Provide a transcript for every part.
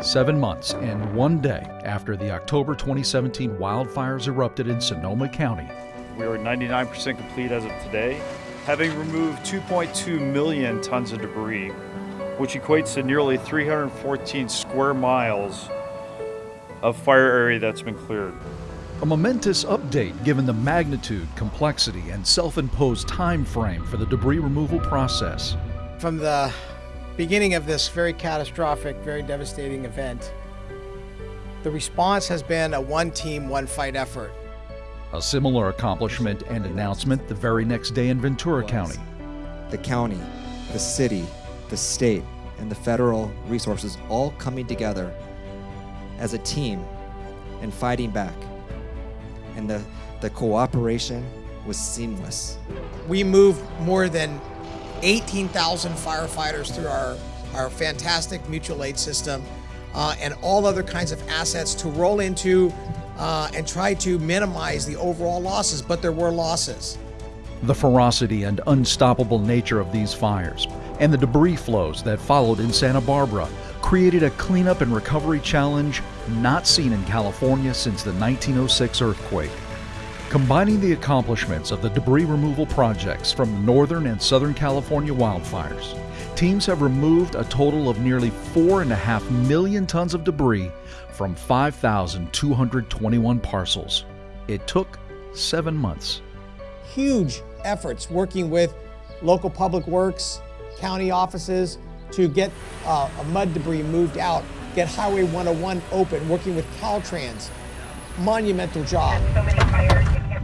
Seven months and one day after the October 2017 wildfires erupted in Sonoma County, we are 99% complete as of today, having removed 2.2 million tons of debris, which equates to nearly 314 square miles of fire area that's been cleared. A momentous update given the magnitude, complexity, and self-imposed time frame for the debris removal process. From the beginning of this very catastrophic, very devastating event, the response has been a one team, one fight effort. A similar accomplishment and announcement the very next day in Ventura County. The county, the city, the state, and the federal resources all coming together as a team and fighting back. And the, the cooperation was seamless. We moved more than 18,000 firefighters through our, our fantastic mutual aid system uh, and all other kinds of assets to roll into uh, and try to minimize the overall losses, but there were losses. The ferocity and unstoppable nature of these fires and the debris flows that followed in Santa Barbara created a cleanup and recovery challenge not seen in California since the 1906 earthquake. Combining the accomplishments of the debris removal projects from the Northern and Southern California wildfires, teams have removed a total of nearly 4.5 million tons of debris from 5,221 parcels. It took seven months. Huge efforts working with local public works, county offices to get uh, mud debris moved out, get Highway 101 open, working with Caltrans. Monumental job.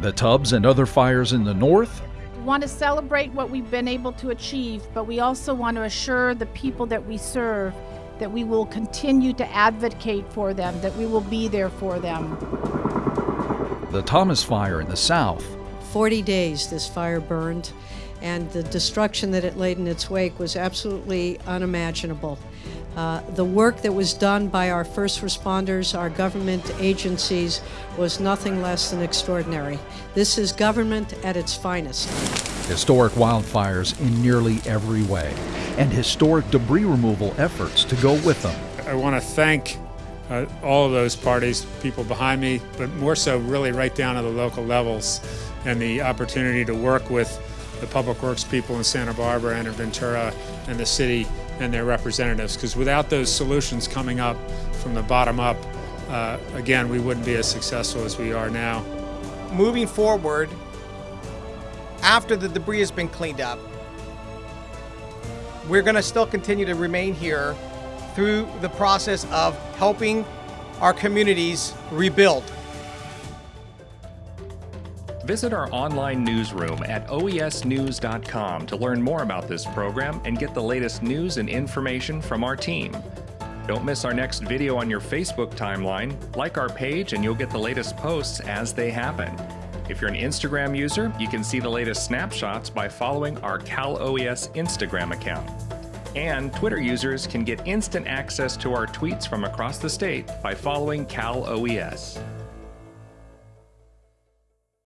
The Tubbs and other fires in the north We want to celebrate what we've been able to achieve, but we also want to assure the people that we serve that we will continue to advocate for them, that we will be there for them. The Thomas Fire in the south. 40 days this fire burned, and the destruction that it laid in its wake was absolutely unimaginable. Uh, the work that was done by our first responders, our government agencies, was nothing less than extraordinary. This is government at its finest. Historic wildfires in nearly every way, and historic debris removal efforts to go with them. I want to thank uh, all of those parties, people behind me, but more so really right down to the local levels and the opportunity to work with the public works people in Santa Barbara and in Ventura and the city and their representatives. Because without those solutions coming up from the bottom up, uh, again, we wouldn't be as successful as we are now. Moving forward, after the debris has been cleaned up, we're going to still continue to remain here through the process of helping our communities rebuild. Visit our online newsroom at oesnews.com to learn more about this program and get the latest news and information from our team. Don't miss our next video on your Facebook timeline. Like our page and you'll get the latest posts as they happen. If you're an Instagram user, you can see the latest snapshots by following our Cal OES Instagram account. And Twitter users can get instant access to our tweets from across the state by following Cal OES.